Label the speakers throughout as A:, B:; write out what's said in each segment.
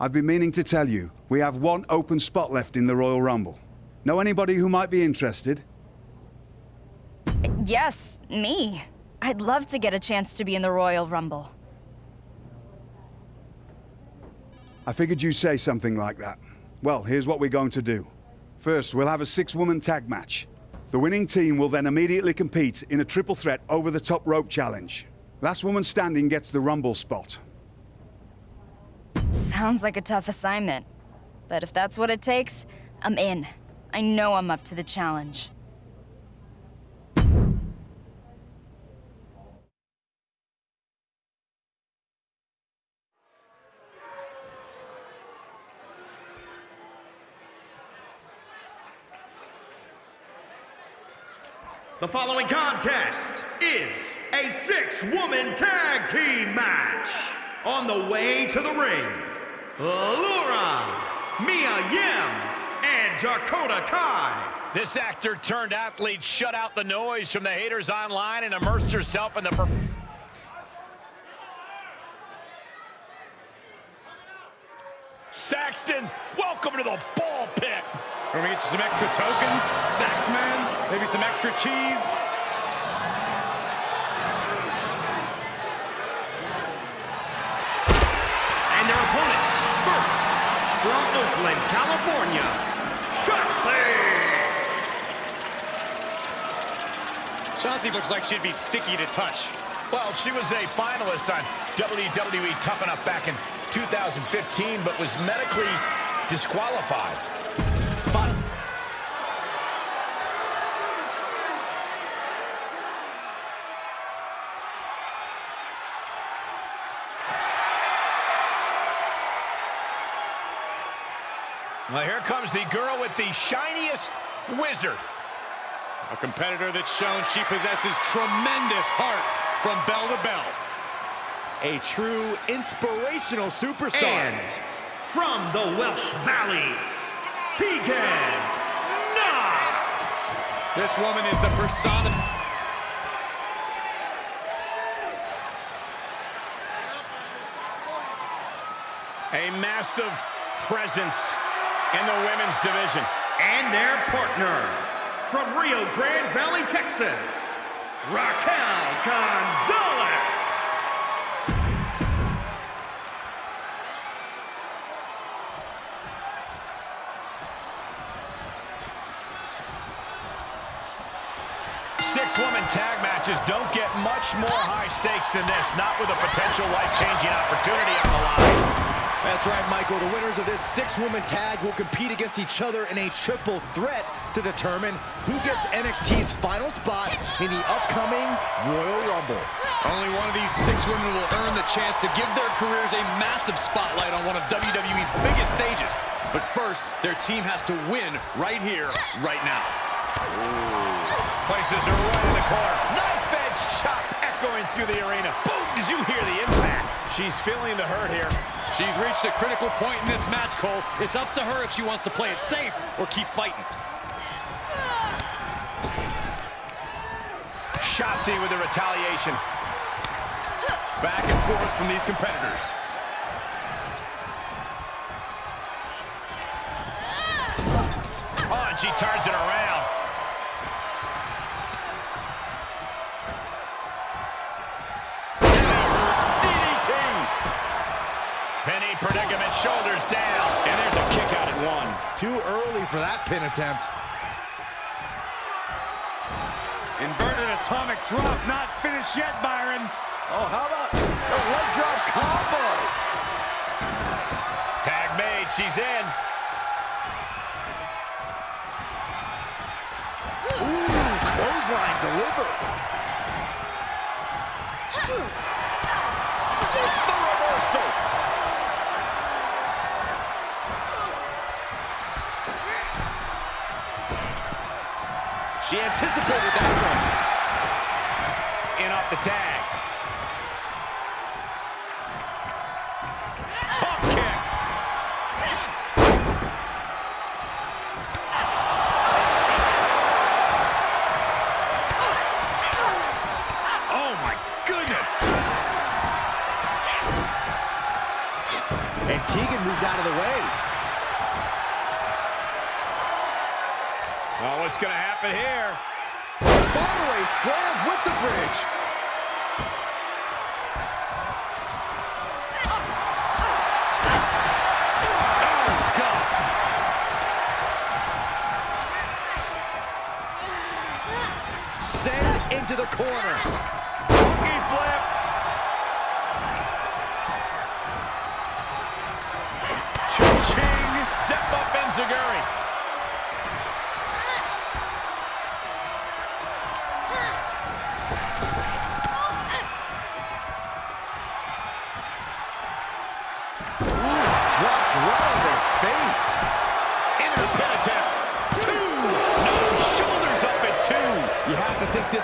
A: I've been meaning to tell you, we have one open spot left in the Royal Rumble. Know anybody who might be interested?
B: Yes, me. I'd love to get a chance to be in the Royal Rumble.
A: I figured you'd say something like that. Well, here's what we're going to do. First, we'll have a six-woman tag match. The winning team will then immediately compete in a triple threat over-the-top rope challenge. Last woman standing gets the Rumble spot.
B: Sounds like a tough assignment. But if that's what it takes, I'm in. I know I'm up to the challenge.
C: The following contest is a six-woman tag team match. On the way to the ring, Laura, Mia Yim, and Dakota Kai.
D: This actor turned athlete shut out the noise from the haters online and immersed herself in the performance. Saxton, welcome to the ball pit.
E: We're gonna get you some extra tokens, Saxman, maybe some extra cheese.
C: California, Shotzi.
E: Chauncey looks like she'd be sticky to touch.
D: Well, she was a finalist on WWE Tough Enough back in 2015, but was medically disqualified. Well, here comes the girl with the shiniest wizard.
E: A competitor that's shown she possesses tremendous heart from bell to bell.
F: A true inspirational superstar.
C: And from the Welsh Valleys, Tegan Nox.
E: This woman is the persona.
D: A massive presence in the women's division.
C: And their partner, from Rio Grande Valley, Texas, Raquel Gonzalez.
D: Six-woman tag matches don't get much more high stakes than this, not with a potential life-changing opportunity on the line.
F: That's right, Michael. The winners of this six-woman tag will compete against each other in a triple threat to determine who gets NXT's final spot in the upcoming Royal Rumble.
E: Only one of these six women will earn the chance to give their careers a massive spotlight on one of WWE's biggest stages. But first, their team has to win right here, right now.
D: Places her right in the corner. Knife edge chop echoing through the arena. Boom! Did you hear the impact? She's feeling the hurt here.
E: She's reached a critical point in this match, Cole. It's up to her if she wants to play it safe or keep fighting.
D: Shotzi with the retaliation.
E: Back and forth from these competitors.
D: Oh, she turns it around. Shoulders down. And there's a kick out at one.
F: Too early for that pin attempt.
E: Inverted atomic drop, not finished yet, Byron.
F: Oh, how about a leg drop combo?
D: Tag made, she's in.
F: Ooh, clothesline delivered. It's the reversal.
D: She anticipated that one. In off the tag. Happen here?
F: Fallaway slam with the bridge. Oh, Sends into the corner.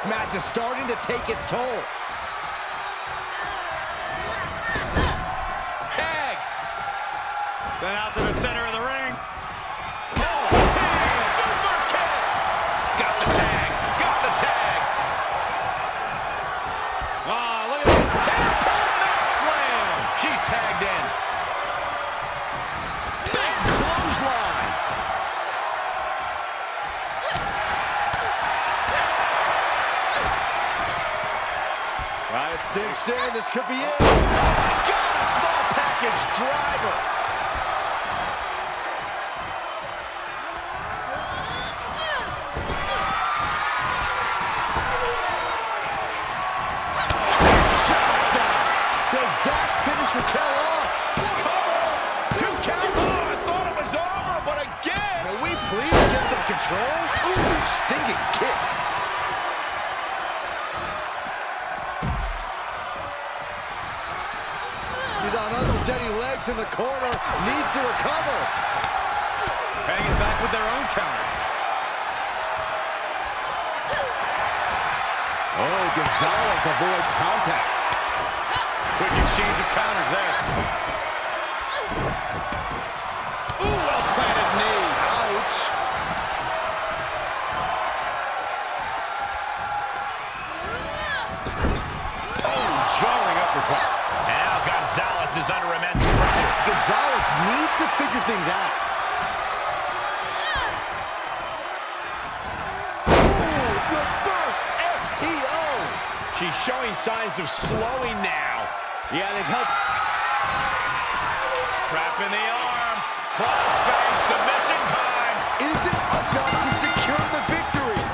F: This match is starting to take its toll. Tag.
C: Sent out to the
F: Needs to recover.
C: Hanging back with their own counter.
F: Oh, Gonzalez avoids contact.
C: Quick exchange of counters there.
D: Ooh, well planted knee.
F: Ouch.
D: Oh, jarring uppercut. Now Gonzalez is under immense pressure.
F: Gonzalez needs to figure things out. Ooh, reverse STO.
D: She's showing signs of slowing now.
F: Yeah, they've helped.
D: Trap in the arm. Crossface submission time.
F: Is it enough to secure the victory.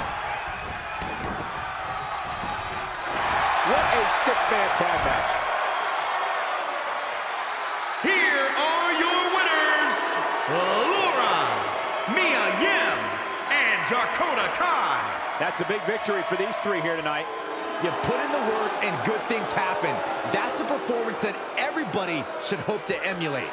F: What a six-man tag match.
G: That's a big victory for these three here tonight.
F: You put in the work and good things happen. That's a performance that everybody should hope to emulate.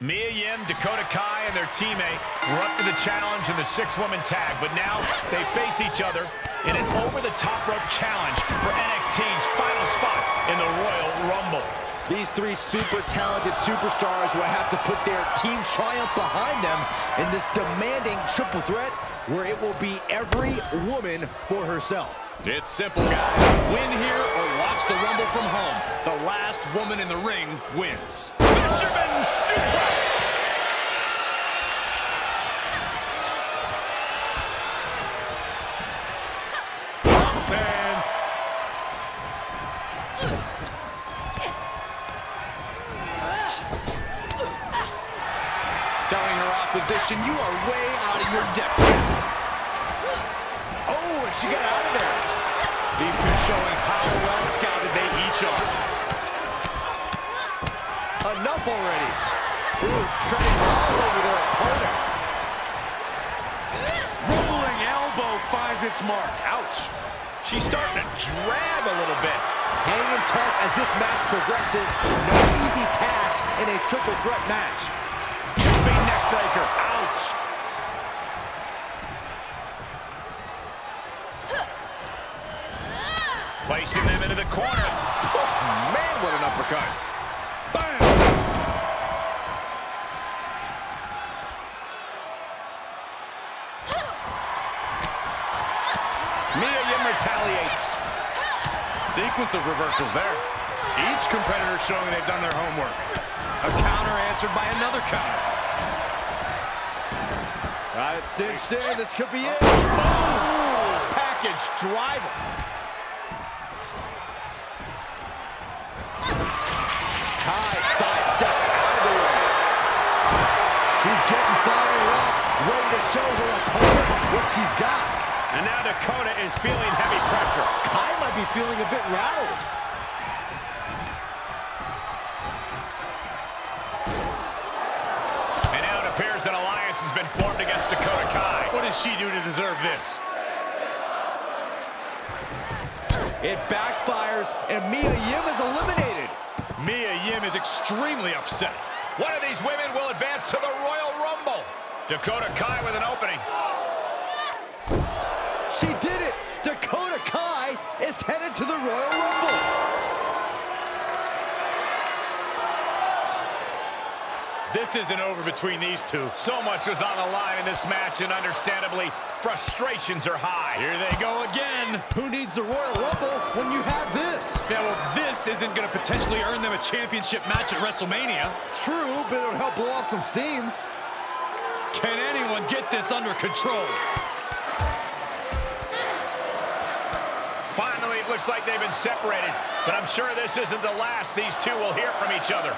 D: Mia Yim, Dakota Kai, and their teammate were up to the challenge in the six-woman tag, but now they face each other in an over-the-top rope challenge for NXT's final spot in the Royal Rumble.
F: These three super talented superstars will have to put their team triumph behind them in this demanding triple threat where it will be every woman for herself.
E: It's simple, guys. Win here or watch the Rumble from home. The last woman in the ring wins.
D: Fisherman suplex!
E: Opposition, you are way out of your depth.
D: Oh, and she got out of there.
E: These two showing how well scouted they each are.
F: Enough already. Ooh, treading all over their opponent.
D: Rolling elbow finds its mark. Ouch. She's starting to drag a little bit.
F: Hanging tough as this match progresses. No easy task in a triple threat match.
D: Placing them into the corner.
F: Oh, man, what an uppercut. Bam! Mia Yim retaliates.
E: Sequence of reversals there. Each competitor showing they've done their homework. A counter answered by another counter. All right, cinched in. This could be it. Oh, Package driver.
F: She's got.
D: And now Dakota is feeling heavy pressure.
F: Kai might be feeling a bit rattled.
D: And now it appears an alliance has been formed against Dakota Kai.
E: What does she do to deserve this?
F: It backfires, and Mia Yim is eliminated.
E: Mia Yim is extremely upset.
D: One of these women will advance to the Royal Rumble. Dakota Kai with an opening.
F: She did it! Dakota Kai is headed to the Royal Rumble.
E: This isn't over between these two.
D: So much was on the line in this match, and understandably, frustrations are high.
E: Here they go again.
F: Who needs the Royal Rumble when you have this?
E: Yeah, well, this isn't going to potentially earn them a championship match at WrestleMania.
F: True, but it'll help blow off some steam.
E: Can anyone get this under control?
D: Looks like they've been separated, but I'm sure this isn't the last these two will hear from each other.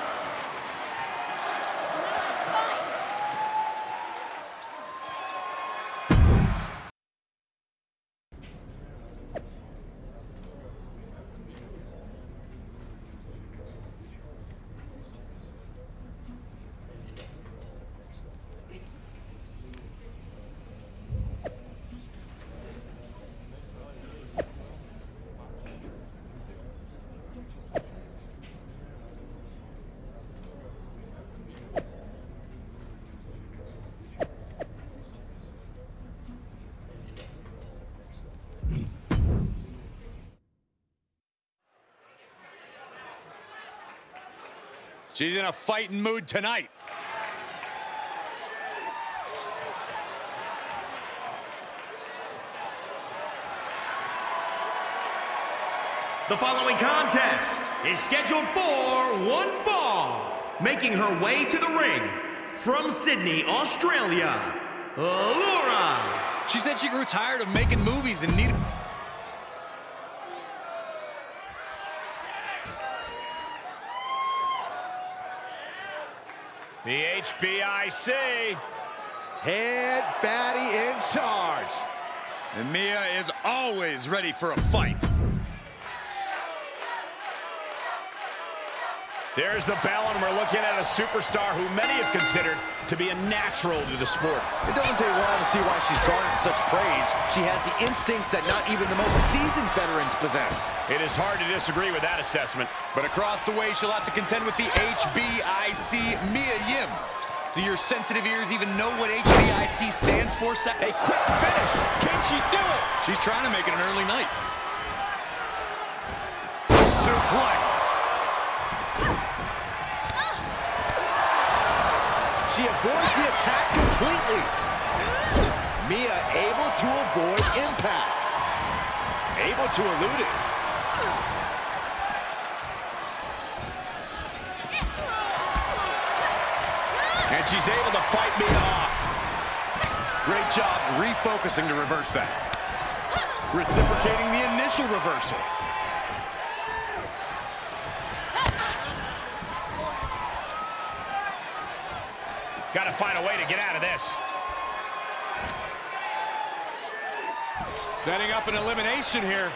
E: She's in a fighting mood tonight.
C: The following contest is scheduled for one fall. Making her way to the ring from Sydney, Australia, Laura.
E: She said she grew tired of making movies and needed...
D: The HBIC.
F: Head baddie in charge.
E: And Mia is always ready for a fight.
D: There's the bell, and we're looking at a superstar who many have considered to be a natural to the sport.
G: It doesn't take long to see why she's garnered such praise. She has the instincts that not even the most seasoned veterans possess.
D: It is hard to disagree with that assessment.
E: But across the way, she'll have to contend with the HBIC Mia Yim. Do your sensitive ears even know what HBIC stands for?
D: A quick finish. Can she do it?
E: She's trying to make it an early night. Suplex.
F: She avoids the attack completely. Mia able to avoid impact.
G: Able to elude it.
D: And she's able to fight me off.
E: Great job refocusing to reverse that. Reciprocating the initial reversal.
D: Got to find a way to get out of this.
E: Setting up an elimination here.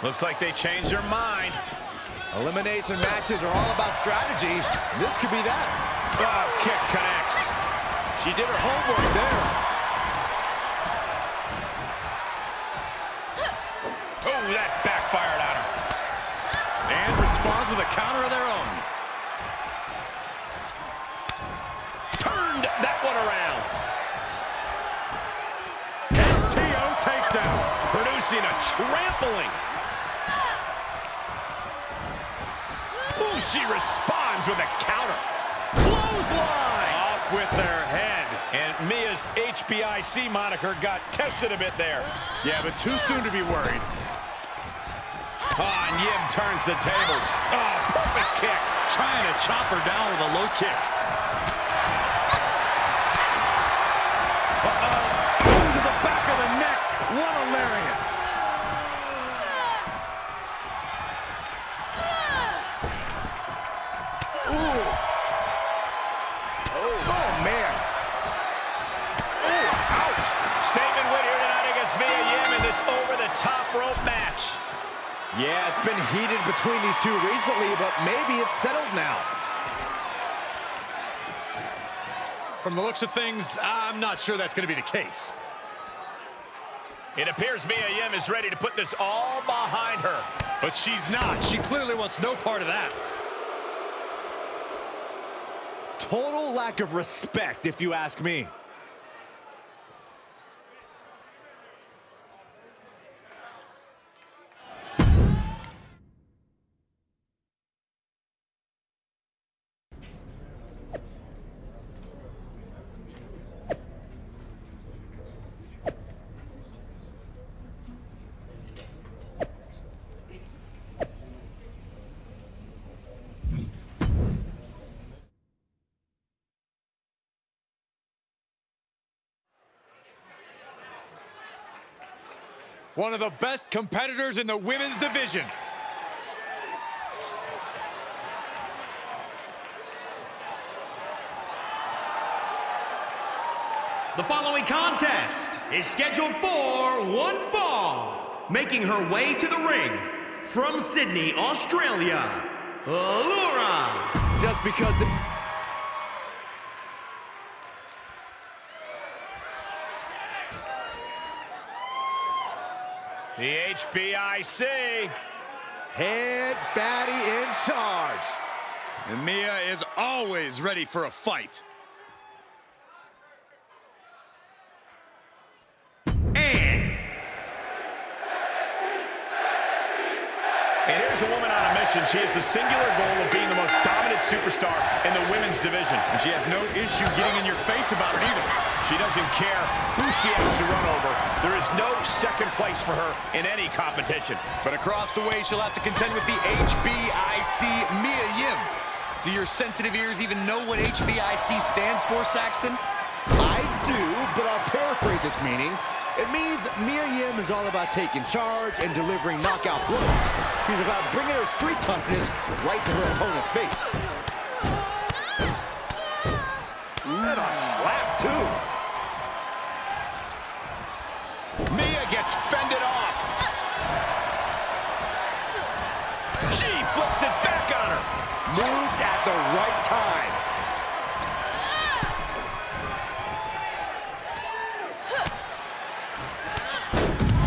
D: Looks like they changed their mind.
F: Elimination matches are all about strategy. This could be that.
D: Oh, kick connects.
G: She did her homework there.
D: Oh, that backfired on her.
E: And responds with a counter of their own.
D: Trampling. Ooh, she responds with a counter. Clothesline.
E: Off
D: with their head. And Mia's HBIC moniker got tested a bit there.
E: Yeah, but too soon to be worried.
D: Oh, and Yim turns the tables. Oh, perfect kick.
E: Trying to chop her down with a low kick. Uh-oh. To the back of the neck. What a lariat.
F: Yeah, it's been heated between these two recently, but maybe it's settled now.
E: From the looks of things, I'm not sure that's going to be the case.
D: It appears Mia Yim is ready to put this all behind her.
E: But she's not. She clearly wants no part of that.
F: Total lack of respect, if you ask me.
E: One of the best competitors in the women's division.
C: The following contest is scheduled for one fall. Making her way to the ring from Sydney, Australia, Laura.
F: Just because the...
D: HBIC.
F: Head baddie in charge.
E: And Mia is always ready for a fight.
C: And
D: And here's a woman on a mission. She has the singular goal of being the most dominant superstar in the women's division. And she has no issue getting in your face about it either. She doesn't care who she has to run over. There is no second place for her in any competition.
E: But across the way, she'll have to contend with the HBIC Mia Yim. Do your sensitive ears even know what HBIC stands for, Saxton?
F: I do, but I'll paraphrase its meaning. It means Mia Yim is all about taking charge and delivering knockout blows. She's about bringing her street toughness right to her opponent's face.
D: And a slap, too. Mia gets fended off. She flips it back on her.
F: Moved at the right time.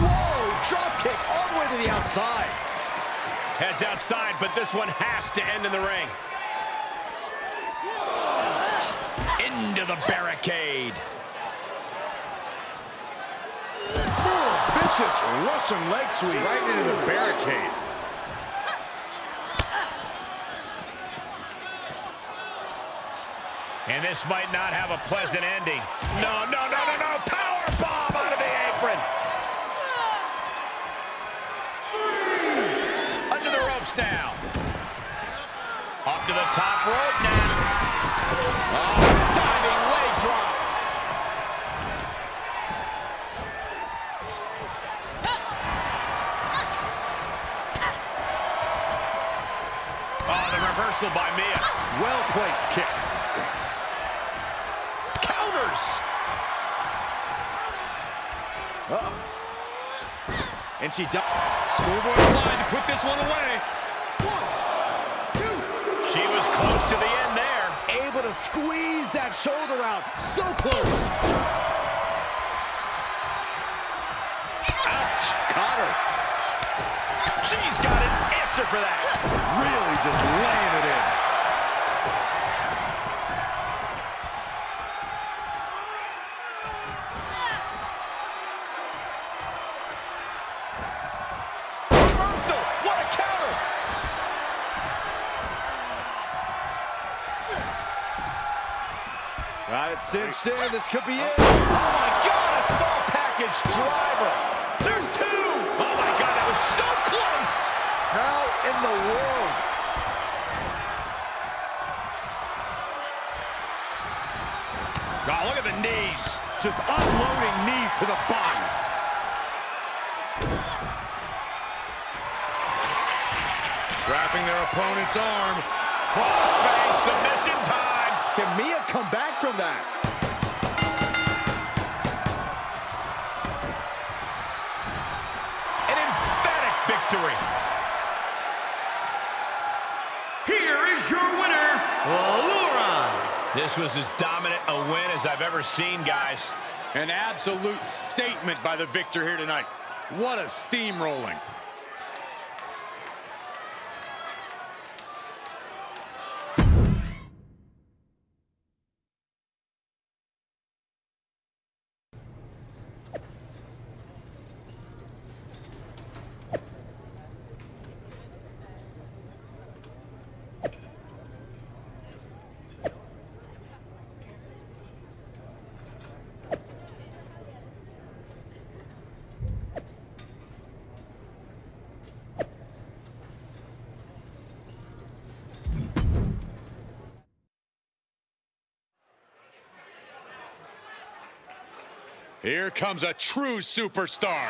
F: Whoa, drop kick all the way to the outside.
D: Heads outside, but this one has to end in the ring. Into the barricade.
E: Vicious Russian leg sweep right into the barricade.
D: And this might not have a pleasant ending. No, no, no, no, no. Power bomb out of the apron. Three. Under the ropes now. Up to the top rope now. Oh, diving leg drop. Oh, the reversal by Mia.
E: Well-placed kick.
D: Counters.
F: And she does.
E: Schoolboy line to put this one away. One, two.
D: She was close to the end there.
F: Able to squeeze that shoulder out. So close.
D: Ouch.
F: Caught her.
D: She's got answer for that.
E: Really just laying it in. Cinched in. This could be it. Oh, my God, a small package driver. There's two. Oh, my God, that was so close.
F: How in the world?
D: Oh, look at the knees.
E: Just unloading knees to the body. Trapping their opponent's arm.
D: Crossface submission time.
F: Can Mia come back from that?
C: Is your winner, Laura.
D: This was as dominant a win as I've ever seen, guys.
E: An absolute statement by the victor here tonight. What a steamrolling. Here comes a true superstar.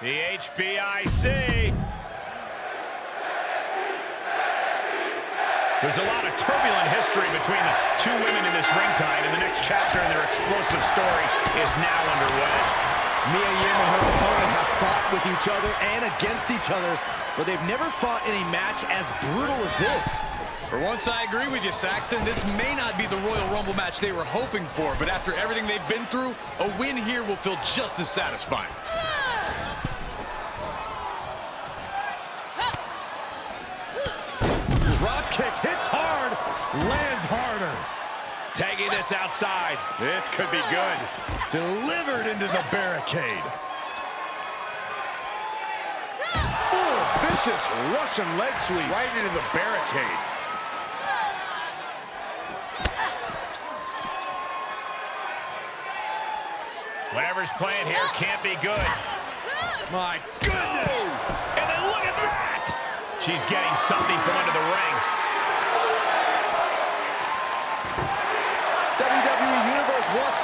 D: The HBIC. There's a lot of turbulent history between the two women in this ring tonight, and the next chapter in their explosive story is now underway.
F: Mia Yim and her opponent have fought with each other and against each other, but they've never fought in a match as brutal as this.
E: For once, I agree with you, Saxton. This may not be the Royal Rumble match they were hoping for, but after everything they've been through, a win here will feel just as satisfying. Drop kick hits hard, lands harder.
D: Tagging this outside.
E: This could be good. Delivered into the barricade.
F: Ooh, Vicious Russian leg sweep.
E: Right into the barricade.
D: Whatever's playing here can't be good.
E: My goodness!
D: And then look at that! She's getting something from under the ring.
F: WWE E Universe wants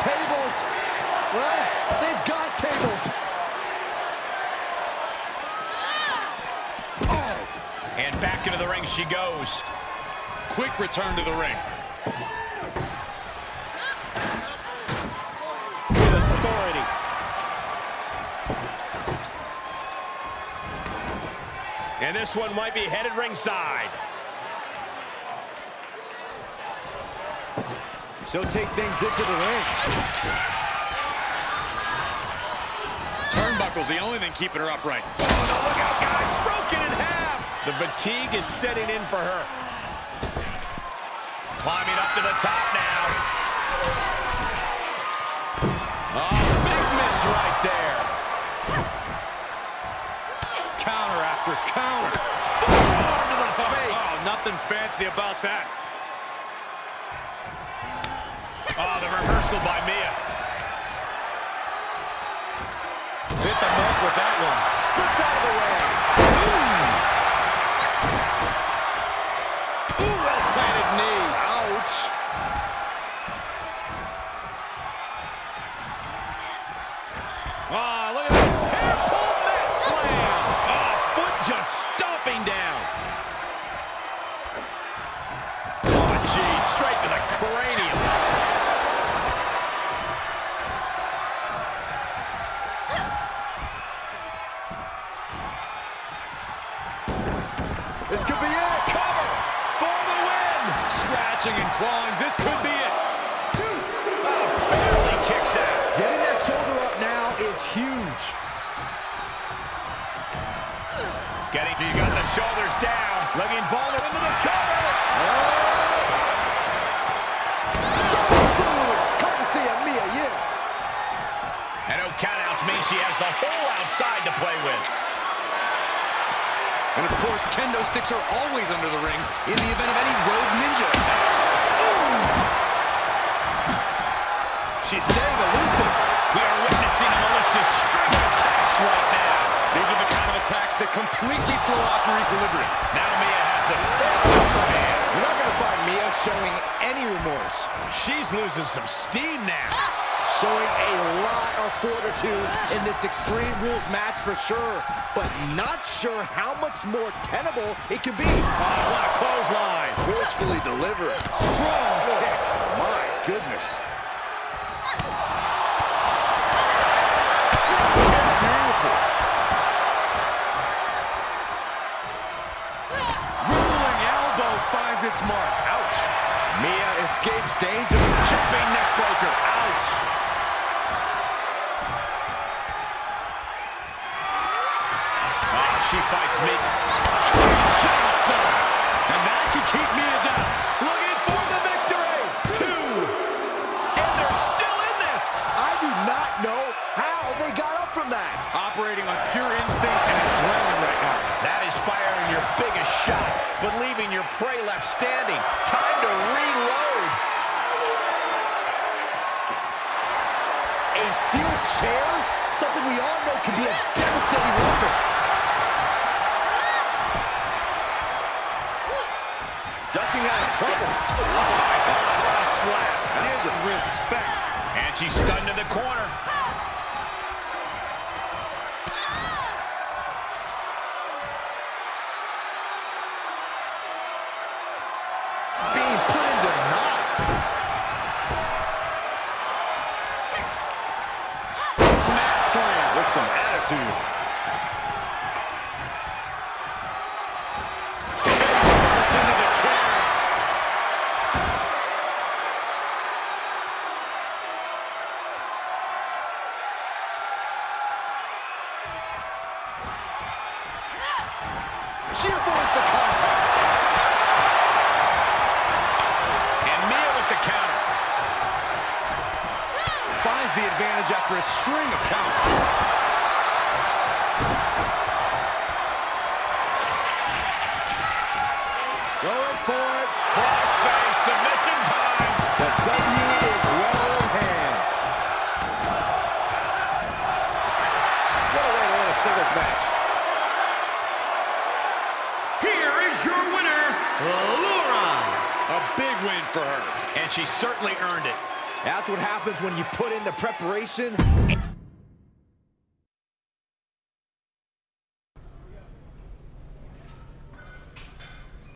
F: tables. Well, they've got tables. Oh.
D: And back into the ring she goes.
E: Quick return to the ring.
D: With authority. And this one might be headed ringside.
F: She'll take things into the ring.
E: Turnbuckle's the only thing keeping her upright.
D: Oh, look out, guys. Broken in half. The fatigue is setting in for her. Climbing up to the top now. Oh, big miss right there.
E: Counter after counter. Forearm to the oh, face. Oh, nothing fancy about that.
D: Reversal by Mia. This
F: could be it.
E: Cover for the win. Scratching and clawing. This could be it. Two.
D: Oh, barely kicks out.
F: Getting that shoulder up now is huge.
D: Getting, you got the shoulders down. Looking vulnerable into the cover. Oh. So courtesy Mia Yim. And no countouts means she has the whole outside to play with.
E: And of course, kendo sticks are always under the ring in the event of any road ninja attacks.
D: She's staying elusive. We are witnessing a malicious string of attacks right now.
E: These are the kind of attacks that completely throw off your equilibrium.
D: Now Mia has the hand.
F: You're not going to find Mia showing any remorse.
D: She's losing some steam now.
F: Showing a lot of fortitude in this Extreme Rules match for sure, but not sure how much more tenable it can be.
D: Oh, what a clothesline.
G: Forcefully delivered. Strong kick. My goodness.
D: Rolling elbow finds its mark. Ouch. Mia escapes danger. Jumping neck breaker. Ouch. She fights me. And that can keep Mia down. Looking for the victory. Two. And they're still in this.
G: I do not know how they got up from that.
E: Operating on pure instinct and adrenaline right now.
D: That is firing your biggest shot, but leaving your prey left standing. Time to reload.
F: A steel chair? Something we all know can be a devastating weapon.
G: Ducking out of trouble.
D: What a slap.
E: Disrespect.
D: She's stunned in the corner.
G: She avoids the contact.
D: And Mia with the counter.
E: Finds the advantage after a string of counters. For her.
D: And she certainly earned it.
F: That's what happens when you put in the preparation